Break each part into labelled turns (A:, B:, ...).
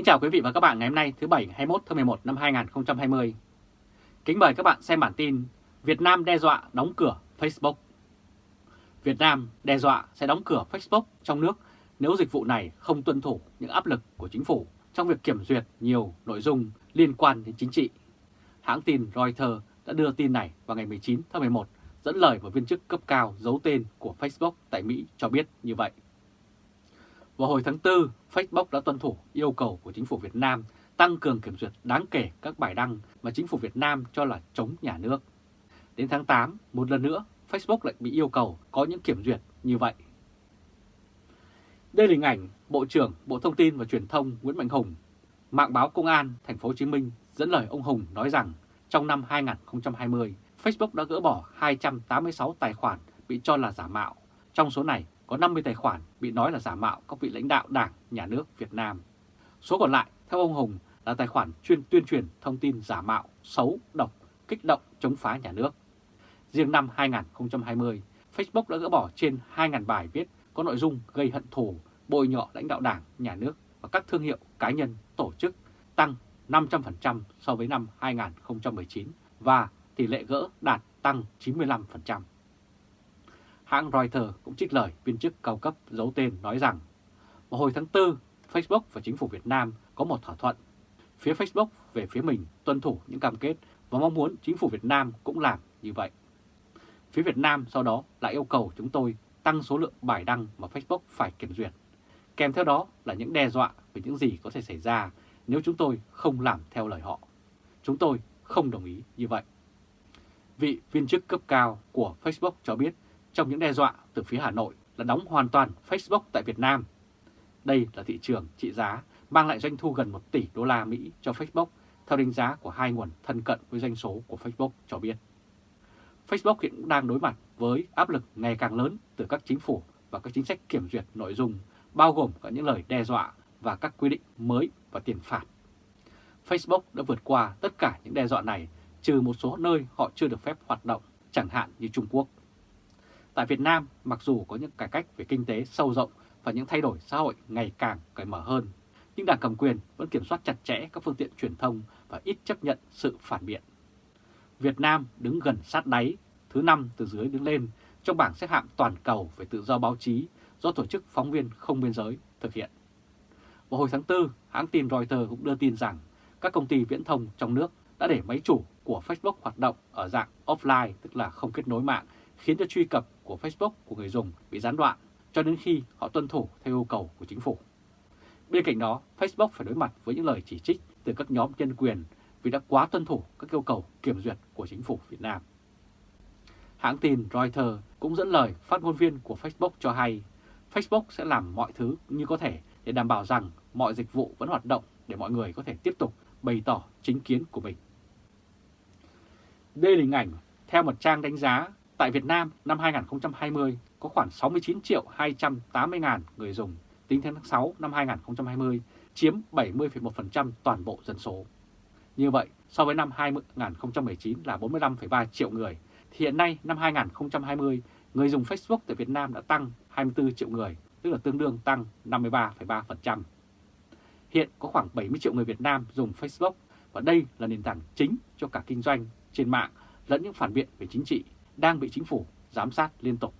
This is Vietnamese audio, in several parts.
A: Kính chào quý vị và các bạn ngày hôm nay, thứ Bảy 21 tháng 11 năm 2020. Kính mời các bạn xem bản tin Việt Nam đe dọa đóng cửa Facebook. Việt Nam đe dọa sẽ đóng cửa Facebook trong nước nếu dịch vụ này không tuân thủ những áp lực của chính phủ trong việc kiểm duyệt nhiều nội dung liên quan đến chính trị. Hãng tin Reuters đã đưa tin này vào ngày 19 tháng 11 dẫn lời một viên chức cấp cao giấu tên của Facebook tại Mỹ cho biết như vậy. Vào hồi tháng 4, Facebook đã tuân thủ yêu cầu của chính phủ Việt Nam tăng cường kiểm duyệt đáng kể các bài đăng mà chính phủ Việt Nam cho là chống nhà nước. Đến tháng 8, một lần nữa, Facebook lại bị yêu cầu có những kiểm duyệt như vậy. Đây là hình ảnh Bộ trưởng Bộ Thông tin và Truyền thông Nguyễn Mạnh Hùng. Mạng báo Công an Thành phố Hồ Chí Minh dẫn lời ông Hùng nói rằng trong năm 2020, Facebook đã gỡ bỏ 286 tài khoản bị cho là giả mạo. Trong số này có 50 tài khoản bị nói là giả mạo các vị lãnh đạo Đảng, Nhà nước Việt Nam. Số còn lại, theo ông Hùng, là tài khoản chuyên tuyên truyền thông tin giả mạo, xấu, độc, kích động, chống phá nhà nước. Riêng năm 2020, Facebook đã gỡ bỏ trên 2.000 bài viết có nội dung gây hận thù, bôi nhọ lãnh đạo Đảng, Nhà nước và các thương hiệu cá nhân, tổ chức, tăng 500% so với năm 2019 và tỷ lệ gỡ đạt tăng 95%. Hãng Reuters cũng trích lời viên chức cao cấp giấu tên nói rằng vào hồi tháng 4, Facebook và chính phủ Việt Nam có một thỏa thuận. Phía Facebook về phía mình tuân thủ những cam kết và mong muốn chính phủ Việt Nam cũng làm như vậy. Phía Việt Nam sau đó lại yêu cầu chúng tôi tăng số lượng bài đăng mà Facebook phải kiểm duyệt. Kèm theo đó là những đe dọa về những gì có thể xảy ra nếu chúng tôi không làm theo lời họ. Chúng tôi không đồng ý như vậy. Vị viên chức cấp cao của Facebook cho biết trong những đe dọa từ phía Hà Nội là đóng hoàn toàn Facebook tại Việt Nam. Đây là thị trường trị giá mang lại doanh thu gần 1 tỷ đô la Mỹ cho Facebook theo đánh giá của hai nguồn thân cận với doanh số của Facebook cho biết. Facebook hiện cũng đang đối mặt với áp lực ngày càng lớn từ các chính phủ và các chính sách kiểm duyệt nội dung, bao gồm cả những lời đe dọa và các quy định mới và tiền phạt. Facebook đã vượt qua tất cả những đe dọa này, trừ một số nơi họ chưa được phép hoạt động, chẳng hạn như Trung Quốc. Tại Việt Nam, mặc dù có những cải cách về kinh tế sâu rộng và những thay đổi xã hội ngày càng cởi mở hơn, nhưng đảng cầm quyền vẫn kiểm soát chặt chẽ các phương tiện truyền thông và ít chấp nhận sự phản biện. Việt Nam đứng gần sát đáy, thứ năm từ dưới đứng lên trong bảng xếp hạng toàn cầu về tự do báo chí do Tổ chức Phóng viên Không Biên Giới thực hiện. Vào hồi tháng 4, hãng tin Reuters cũng đưa tin rằng các công ty viễn thông trong nước đã để máy chủ của Facebook hoạt động ở dạng offline, tức là không kết nối mạng, khiến cho truy cập của Facebook của người dùng bị gián đoạn cho đến khi họ tuân thủ theo yêu cầu của chính phủ. Bên cạnh đó, Facebook phải đối mặt với những lời chỉ trích từ các nhóm nhân quyền vì đã quá tuân thủ các yêu cầu kiểm duyệt của chính phủ Việt Nam. Hãng tin Reuters cũng dẫn lời phát ngôn viên của Facebook cho hay Facebook sẽ làm mọi thứ như có thể để đảm bảo rằng mọi dịch vụ vẫn hoạt động để mọi người có thể tiếp tục bày tỏ chính kiến của mình. Đây là hình ảnh theo một trang đánh giá tại Việt Nam năm 2020 có khoảng 69 triệu 280 ngàn người dùng tính đến tháng 6 năm 2020 chiếm 70,1% toàn bộ dân số. Như vậy, so với năm 2019 là 45,3 triệu người, thì hiện nay năm 2020 người dùng Facebook tại Việt Nam đã tăng 24 triệu người, tức là tương đương tăng 53,3%. Hiện có khoảng 70 triệu người Việt Nam dùng Facebook và đây là nền tảng chính cho cả kinh doanh trên mạng lẫn những phản biện về chính trị đang bị chính phủ giám sát liên tục.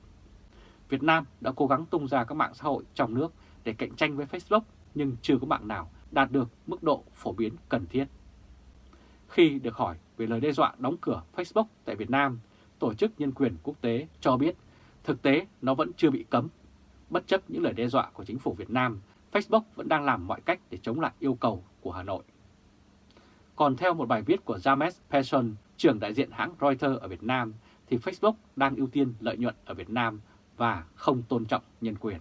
A: Việt Nam đã cố gắng tung ra các mạng xã hội trong nước để cạnh tranh với Facebook nhưng chưa có mạng nào đạt được mức độ phổ biến cần thiết. Khi được hỏi về lời đe dọa đóng cửa Facebook tại Việt Nam, Tổ chức Nhân quyền Quốc tế cho biết thực tế nó vẫn chưa bị cấm. Bất chấp những lời đe dọa của chính phủ Việt Nam, Facebook vẫn đang làm mọi cách để chống lại yêu cầu của Hà Nội. Còn theo một bài viết của James Persson, trưởng đại diện hãng Reuters ở Việt Nam, thì Facebook đang ưu tiên lợi nhuận ở Việt Nam và không tôn trọng nhân quyền.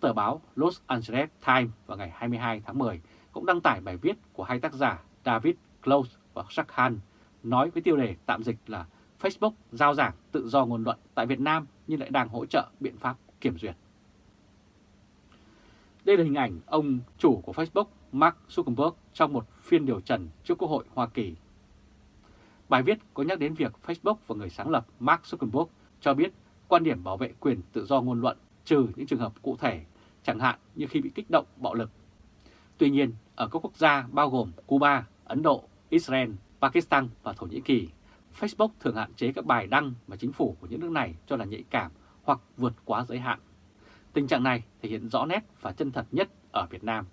A: Tờ báo Los Angeles Times vào ngày 22 tháng 10 cũng đăng tải bài viết của hai tác giả David Close và Jack Han nói với tiêu đề tạm dịch là Facebook giao giảng tự do ngôn luận tại Việt Nam nhưng lại đang hỗ trợ biện pháp kiểm duyệt. Đây là hình ảnh ông chủ của Facebook Mark Zuckerberg trong một phiên điều trần trước Quốc hội Hoa Kỳ. Bài viết có nhắc đến việc Facebook và người sáng lập Mark Zuckerberg cho biết quan điểm bảo vệ quyền tự do ngôn luận trừ những trường hợp cụ thể, chẳng hạn như khi bị kích động bạo lực. Tuy nhiên, ở các quốc gia bao gồm Cuba, Ấn Độ, Israel, Pakistan và Thổ Nhĩ Kỳ, Facebook thường hạn chế các bài đăng mà chính phủ của những nước này cho là nhạy cảm hoặc vượt quá giới hạn. Tình trạng này thể hiện rõ nét và chân thật nhất ở Việt Nam.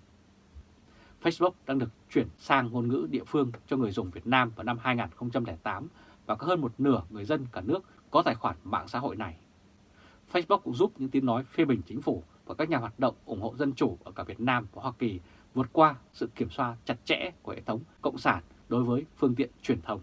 A: Facebook đang được chuyển sang ngôn ngữ địa phương cho người dùng Việt Nam vào năm 2008 và có hơn một nửa người dân cả nước có tài khoản mạng xã hội này. Facebook cũng giúp những tiếng nói phê bình chính phủ và các nhà hoạt động ủng hộ dân chủ ở cả Việt Nam và Hoa Kỳ vượt qua sự kiểm soát chặt chẽ của hệ thống cộng sản đối với phương tiện truyền thông.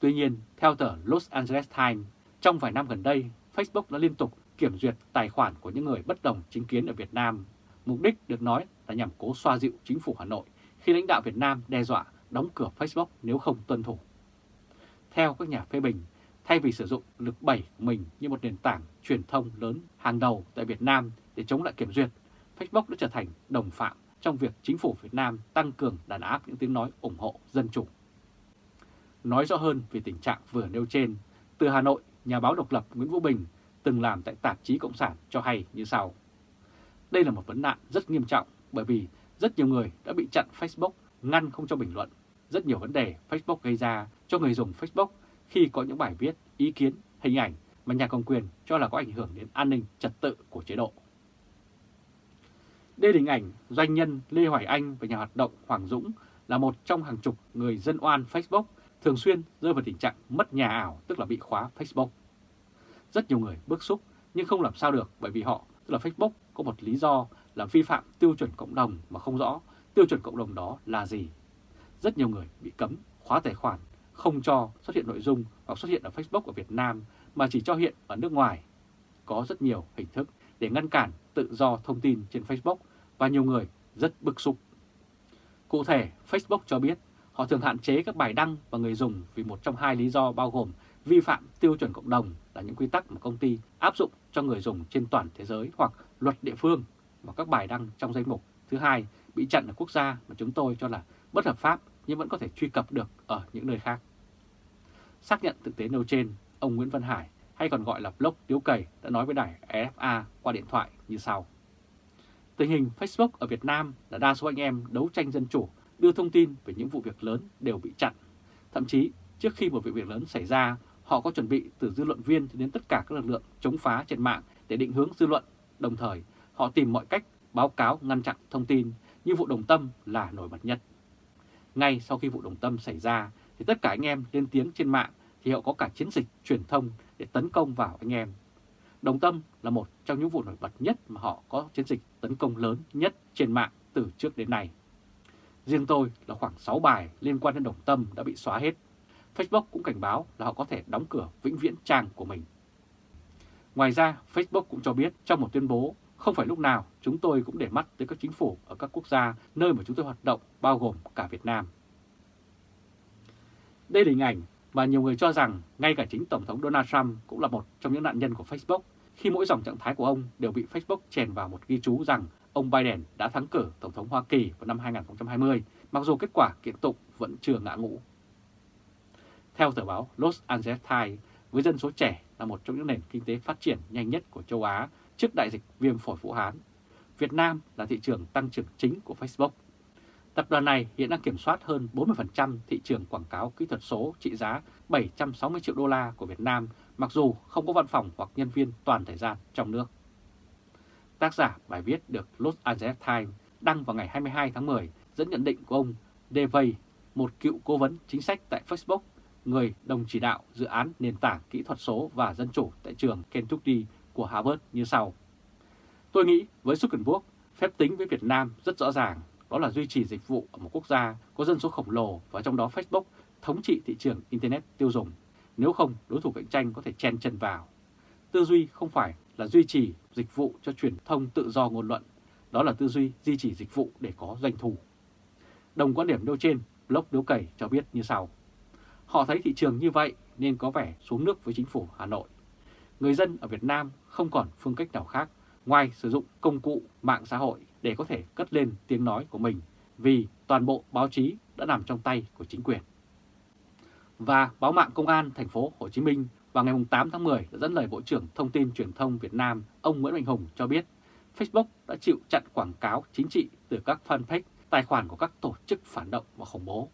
A: Tuy nhiên, theo tờ Los Angeles Times, trong vài năm gần đây, Facebook đã liên tục kiểm duyệt tài khoản của những người bất đồng chính kiến ở Việt Nam. Mục đích được nói là nhằm cố xoa dịu chính phủ Hà Nội khi lãnh đạo Việt Nam đe dọa đóng cửa Facebook nếu không tuân thủ. Theo các nhà phê bình, thay vì sử dụng lực bẩy của mình như một nền tảng truyền thông lớn hàng đầu tại Việt Nam để chống lại kiểm duyệt, Facebook đã trở thành đồng phạm trong việc chính phủ Việt Nam tăng cường đàn áp những tiếng nói ủng hộ dân chủ. Nói rõ hơn về tình trạng vừa nêu trên, từ Hà Nội, nhà báo độc lập Nguyễn Vũ Bình từng làm tại tạp chí Cộng sản cho hay như sau. Đây là một vấn nạn rất nghiêm trọng bởi vì rất nhiều người đã bị chặn Facebook, ngăn không cho bình luận. Rất nhiều vấn đề Facebook gây ra cho người dùng Facebook khi có những bài viết, ý kiến, hình ảnh mà nhà công quyền cho là có ảnh hưởng đến an ninh trật tự của chế độ. Đây là hình ảnh doanh nhân Lê Hoài Anh và nhà hoạt động Hoàng Dũng là một trong hàng chục người dân oan Facebook thường xuyên rơi vào tình trạng mất nhà ảo tức là bị khóa Facebook. Rất nhiều người bức xúc nhưng không làm sao được bởi vì họ, tức là Facebook, có một lý do là vi phạm tiêu chuẩn cộng đồng mà không rõ tiêu chuẩn cộng đồng đó là gì. Rất nhiều người bị cấm khóa tài khoản, không cho xuất hiện nội dung hoặc xuất hiện ở Facebook ở Việt Nam mà chỉ cho hiện ở nước ngoài. Có rất nhiều hình thức để ngăn cản tự do thông tin trên Facebook và nhiều người rất bức xúc. Cụ thể, Facebook cho biết họ thường hạn chế các bài đăng và người dùng vì một trong hai lý do bao gồm vi phạm tiêu chuẩn cộng đồng là những quy tắc mà công ty áp dụng cho người dùng trên toàn thế giới hoặc luật địa phương và các bài đăng trong danh mục. Thứ hai, bị chặn ở quốc gia mà chúng tôi cho là bất hợp pháp nhưng vẫn có thể truy cập được ở những nơi khác. Xác nhận thực tế nêu trên, ông Nguyễn Văn Hải hay còn gọi là blog Tiếu Cầy đã nói với đài EFA qua điện thoại như sau. Tình hình Facebook ở Việt Nam là đa số anh em đấu tranh dân chủ đưa thông tin về những vụ việc lớn đều bị chặn. Thậm chí trước khi một vụ việc lớn xảy ra, họ có chuẩn bị từ dư luận viên đến tất cả các lực lượng chống phá trên mạng để định hướng dư luận. Đồng thời, họ tìm mọi cách báo cáo ngăn chặn thông tin như vụ Đồng Tâm là nổi bật nhất. Ngay sau khi vụ Đồng Tâm xảy ra thì tất cả anh em lên tiếng trên mạng thì họ có cả chiến dịch truyền thông để tấn công vào anh em. Đồng Tâm là một trong những vụ nổi bật nhất mà họ có chiến dịch tấn công lớn nhất trên mạng từ trước đến nay. Riêng tôi là khoảng 6 bài liên quan đến Đồng Tâm đã bị xóa hết. Facebook cũng cảnh báo là họ có thể đóng cửa vĩnh viễn trang của mình. Ngoài ra, Facebook cũng cho biết trong một tuyên bố không phải lúc nào chúng tôi cũng để mắt tới các chính phủ ở các quốc gia nơi mà chúng tôi hoạt động, bao gồm cả Việt Nam. Đây là hình ảnh mà nhiều người cho rằng ngay cả chính Tổng thống Donald Trump cũng là một trong những nạn nhân của Facebook khi mỗi dòng trạng thái của ông đều bị Facebook chèn vào một ghi chú rằng ông Biden đã thắng cử Tổng thống Hoa Kỳ vào năm 2020, mặc dù kết quả kiện tụng vẫn chưa ngã ngũ. Theo tờ báo Los Angeles Times, với dân số trẻ là một trong những nền kinh tế phát triển nhanh nhất của châu Á trước đại dịch viêm phổi Vũ Hán, Việt Nam là thị trường tăng trưởng chính của Facebook. Tập đoàn này hiện đang kiểm soát hơn 40% thị trường quảng cáo kỹ thuật số trị giá 760 triệu đô la của Việt Nam, mặc dù không có văn phòng hoặc nhân viên toàn thời gian trong nước. Tác giả bài viết được Los Angeles Times đăng vào ngày 22 tháng 10 dẫn nhận định của ông Devay, một cựu cố vấn chính sách tại Facebook, người đồng chỉ đạo dự án nền tảng kỹ thuật số và dân chủ tại trường Kentucky của Harvard như sau. Tôi nghĩ với Zuckerberg, phép tính với Việt Nam rất rõ ràng, đó là duy trì dịch vụ ở một quốc gia có dân số khổng lồ và trong đó Facebook thống trị thị trường Internet tiêu dùng. Nếu không, đối thủ cạnh tranh có thể chen chân vào. Tư duy không phải là duy trì dịch vụ cho truyền thông tự do ngôn luận, đó là tư duy duy trì dịch vụ để có doanh thu. Đồng quan điểm nêu trên, blog Điếu Cẩy cho biết như sau. Họ thấy thị trường như vậy nên có vẻ xuống nước với chính phủ Hà Nội. Người dân ở Việt Nam không còn phương cách nào khác ngoài sử dụng công cụ mạng xã hội để có thể cất lên tiếng nói của mình vì toàn bộ báo chí đã nằm trong tay của chính quyền. Và báo mạng Công an thành phố Hồ Chí Minh vào ngày 8 tháng 10 đã dẫn lời Bộ trưởng Thông tin Truyền thông Việt Nam ông Nguyễn Mạnh Hùng cho biết Facebook đã chịu chặn quảng cáo chính trị từ các fanpage, tài khoản của các tổ chức phản động và khủng bố.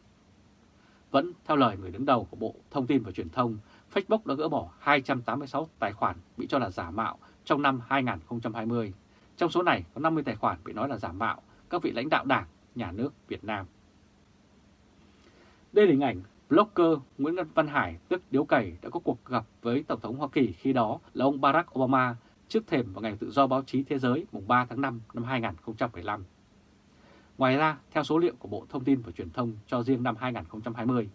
A: Vẫn theo lời người đứng đầu của Bộ Thông tin và Truyền thông, Facebook đã gỡ bỏ 286 tài khoản bị cho là giả mạo trong năm 2020. Trong số này có 50 tài khoản bị nói là giả mạo các vị lãnh đạo đảng, nhà nước Việt Nam. Đây là hình ảnh blogger Nguyễn Văn Hải tức Điếu Cày đã có cuộc gặp với Tổng thống Hoa Kỳ khi đó là ông Barack Obama trước thềm vào Ngày Tự do Báo chí Thế giới mùng 3 tháng 5 năm 2015. Ngoài ra, theo số liệu của Bộ Thông tin và Truyền thông cho riêng năm 2020,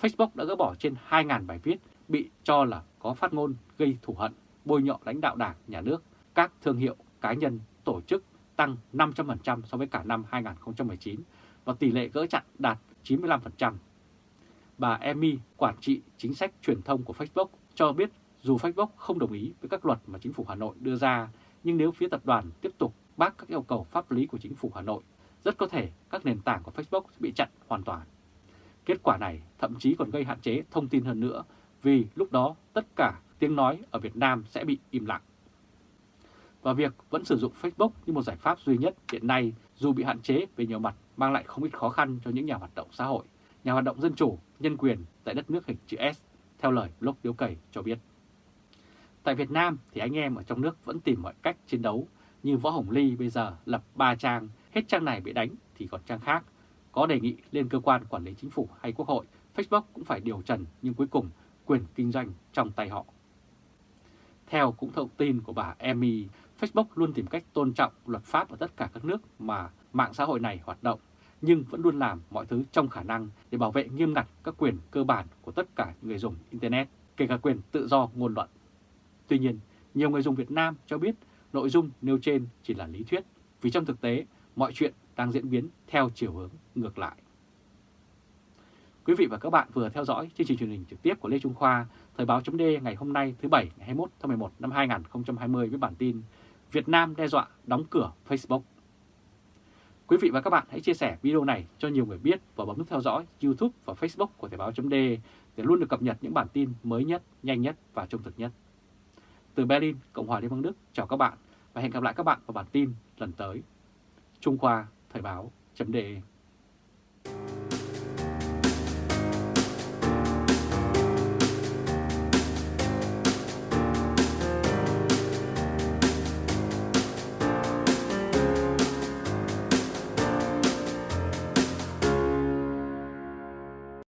A: Facebook đã gỡ bỏ trên 2.000 bài viết bị cho là có phát ngôn gây thù hận, bôi nhọ lãnh đạo đảng, nhà nước, các thương hiệu, cá nhân, tổ chức tăng 500% so với cả năm 2019 và tỷ lệ gỡ chặn đạt 95%. Bà emi quản trị chính sách truyền thông của Facebook, cho biết dù Facebook không đồng ý với các luật mà chính phủ Hà Nội đưa ra, nhưng nếu phía tập đoàn tiếp tục bác các yêu cầu pháp lý của chính phủ Hà Nội, rất có thể các nền tảng của Facebook bị chặn hoàn toàn. Kết quả này thậm chí còn gây hạn chế thông tin hơn nữa vì lúc đó tất cả tiếng nói ở Việt Nam sẽ bị im lặng. Và việc vẫn sử dụng Facebook như một giải pháp duy nhất hiện nay dù bị hạn chế về nhiều mặt mang lại không ít khó khăn cho những nhà hoạt động xã hội, nhà hoạt động dân chủ, nhân quyền tại đất nước hình chữ S, theo lời blog Điếu Cầy cho biết. Tại Việt Nam thì anh em ở trong nước vẫn tìm mọi cách chiến đấu, như Võ Hồng Ly bây giờ lập 3 trang, hết trang này bị đánh thì còn trang khác. Có đề nghị lên cơ quan quản lý chính phủ hay quốc hội, Facebook cũng phải điều trần nhưng cuối cùng quyền kinh doanh trong tay họ. Theo cũng thông tin của bà Amy, Facebook luôn tìm cách tôn trọng luật pháp ở tất cả các nước mà mạng xã hội này hoạt động, nhưng vẫn luôn làm mọi thứ trong khả năng để bảo vệ nghiêm ngặt các quyền cơ bản của tất cả người dùng Internet, kể cả quyền tự do ngôn luận. Tuy nhiên, nhiều người dùng Việt Nam cho biết nội dung nêu trên chỉ là lý thuyết, vì trong thực tế mọi chuyện đang diễn biến theo chiều hướng ngược lại. Quý vị và các bạn vừa theo dõi chương trình truyền hình trực tiếp của Lê Trung Khoa, Thời báo chấm ngày hôm nay thứ Bảy ngày 21 tháng 11 năm 2020 với bản tin Việt Nam đe dọa đóng cửa Facebook. Quý vị và các bạn hãy chia sẻ video này cho nhiều người biết và bấm nút theo dõi YouTube và Facebook của Thời báo chấm để luôn được cập nhật những bản tin mới nhất, nhanh nhất và trung thực nhất. Từ Berlin, Cộng hòa Liên bang Đức, chào các bạn và hẹn gặp lại các bạn vào bản tin lần tới. Trung Khoa Thời báo chấm